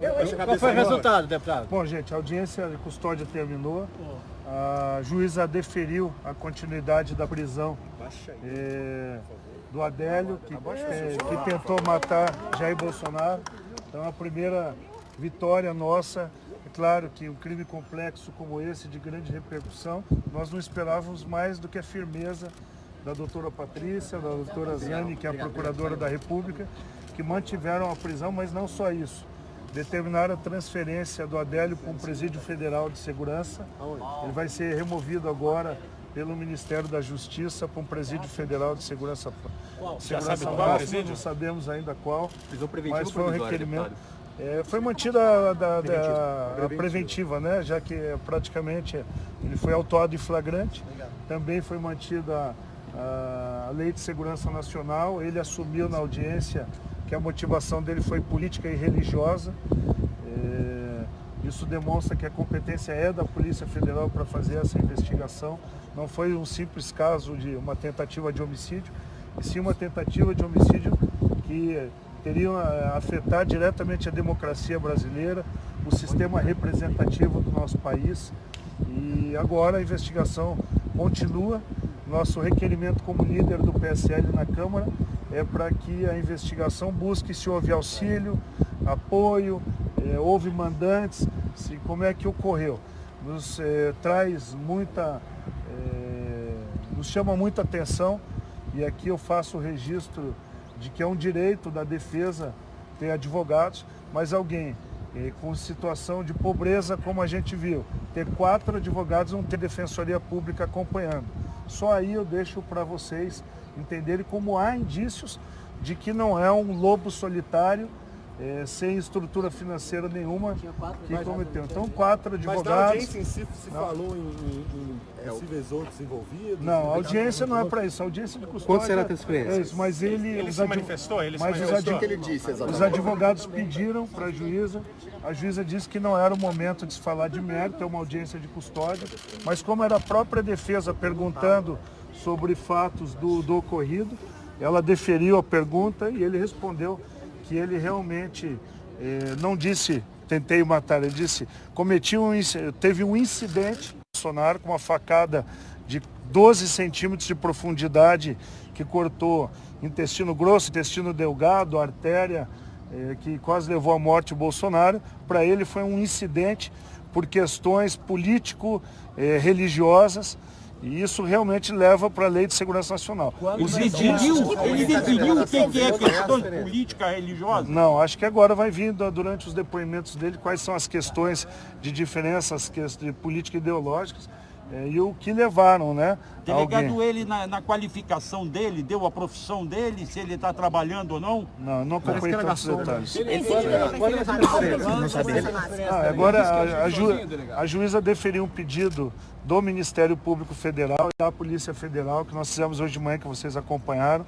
Qual foi o resultado, deputado? Bom, gente, a audiência de custódia terminou. A juíza deferiu a continuidade da prisão é, do Adélio, que, é, que tentou matar Jair Bolsonaro. Então, a primeira vitória nossa. É claro que um crime complexo como esse, de grande repercussão, nós não esperávamos mais do que a firmeza da doutora Patrícia, da doutora Zane, que é a procuradora da República, que mantiveram a prisão, mas não só isso. Determinaram a transferência do Adélio para um presídio federal de segurança. Ele vai ser removido agora pelo Ministério da Justiça para um presídio federal de segurança. Qual? segurança Já sabe qual máxima? Não sabemos ainda qual. Mas foi um requerimento. É, foi mantida a, da- da- Preventiva. a preventiva, né? Já que é, praticamente ele foi autuado em flagrante. Também foi mantida a, a Lei de Segurança Nacional. Ele assumiu na audiência que a motivação dele foi política e religiosa. É, isso demonstra que a competência é da Polícia Federal para fazer essa investigação. Não foi um simples caso de uma tentativa de homicídio, e sim uma tentativa de homicídio que teria afetar diretamente a democracia brasileira, o sistema representativo do nosso país. E agora a investigação continua. Nosso requerimento como líder do PSL na Câmara é para que a investigação busque se houve auxílio, apoio, eh, houve mandantes, se, como é que ocorreu. Nos eh, traz muita, eh, nos chama muita atenção e aqui eu faço o registro de que é um direito da defesa ter advogados, mas alguém eh, com situação de pobreza, como a gente viu, ter quatro advogados não ter defensoria pública acompanhando. Só aí eu deixo para vocês entenderem como há indícios de que não é um lobo solitário, eh, sem estrutura financeira nenhuma, que cometeu. Então, quatro Mas na advogados. audiência em si se Não. falou em, em, em possíveis outros envolvidos? Não, a audiência não é para isso. A audiência de custódia. Quanto será a transferência? É isso, mas ele. Ele se manifestou? Ele se mas os manifestou? O que ele disse exatamente? Os advogados pediram para a juíza, a juíza disse que não era o momento de se falar de mérito, é uma audiência de custódia, mas como era a própria defesa perguntando sobre fatos do, do ocorrido, ela deferiu a pergunta e ele respondeu que ele realmente eh, não disse tentei matar, ele disse cometi um, teve um incidente Bolsonaro com uma facada de 12 centímetros de profundidade que cortou intestino grosso, intestino delgado, artéria, eh, que quase levou à morte o Bolsonaro. Para ele foi um incidente por questões político-religiosas e isso realmente leva para a Lei de Segurança Nacional. Ele definiu, ele definiu o que é questão política religiosa? Não, acho que agora vai vindo durante os depoimentos dele quais são as questões de diferenças de política ideológicas e o que levaram, né? Delegado, alguém. ele na, na qualificação dele, deu a profissão dele, se ele está trabalhando ou não? Não, não acompanhei tantos detalhes. Sabe dele. Ah, agora a, a ju- a juíza deferiu um pedido do Ministério Público Federal e da Polícia Federal, que nós fizemos hoje de manhã, que vocês acompanharam,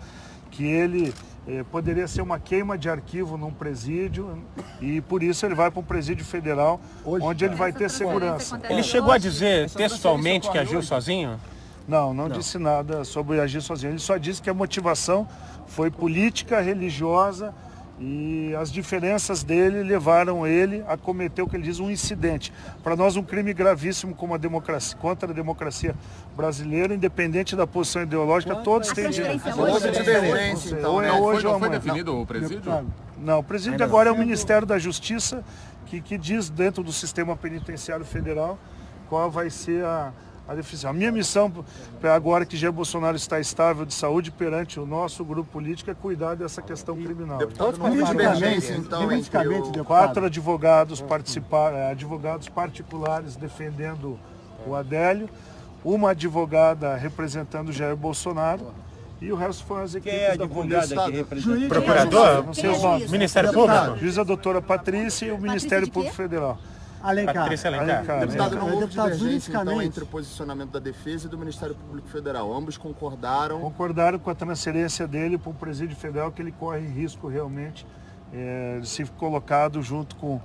que ele eh, poderia ser uma queima de arquivo num presídio e por isso ele vai para um presídio federal, onde ele vai ter segurança. Ele chegou a dizer textualmente que agiu sozinho? Não, não, disse nada sobre agir sozinho. Ele só disse que a motivação foi política, religiosa e as diferenças dele levaram ele a cometer o que ele diz um incidente. Para nós um crime gravíssimo como a democracia, contra a democracia brasileira, independente da posição ideológica, todos têm direito. Houve divergência, então, Ou é né? hoje ou Não foi amanhã. definido o presídio? Não, o presídio agora é o Ministério da Justiça, que, que diz dentro do sistema penitenciário federal qual vai ser a, a definição. A minha missão, pra agora que Jair Bolsonaro está estável de saúde perante o nosso grupo político, é cuidar dessa questão criminal. Deputado, divergência, então. Quatro advogados participaram, eh, advogados particulares defendendo o Adélio, uma advogada representando Jair Bolsonaro e o resto foram as Quem é a equipes da polícia. que representa? Procurador? Não sei os nomes. Ministério Público? Juíza doutora Patrícia e o Ministério de quê? Público Federal. Alencar. Patrícia Alencar. Alencar, Deputado, não houve Deputado, então, entre o posicionamento da defesa e do Ministério Público Federal. Ambos concordaram. Concordaram com a transferência dele para o presídio federal, que ele corre risco realmente eh, de ser colocado junto com,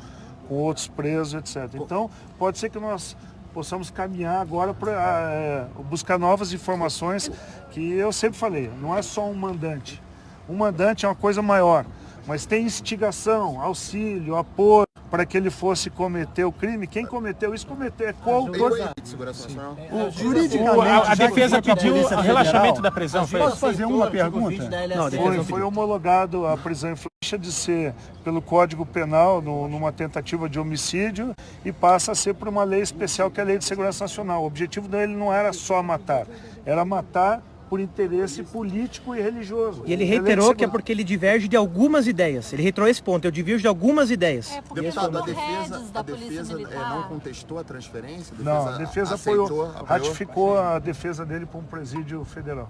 com outros presos, etc. Então, pode ser que nós possamos caminhar agora para buscar novas informações, que eu sempre falei, não é só um mandante. Um mandante é uma coisa maior, mas tem instigação, auxílio, apoio, para que ele fosse cometer o crime. Quem cometeu isso cometeu, é coautor. O- a, a defesa pediu o relaxamento da prisão. Foi Posso fazer uma pergunta? Não, Foi, foi homologado a prisão em flecha de ser pelo Código Penal no- numa tentativa de homicídio e passa a ser por uma lei especial que é a Lei de Segurança Nacional. O objetivo dele não era só matar, era matar por interesse político e religioso. E ele A reiterou que é porque ele diverge de algumas ideias. Ele reiterou esse ponto, eu divirjo de algumas ideias. É porque Deputado, a defesa, a da Polícia defesa é, não contestou a transferência? Não, a defesa aceitou, apoiou, apoiou? ratificou a defesa dele para um presídio federal.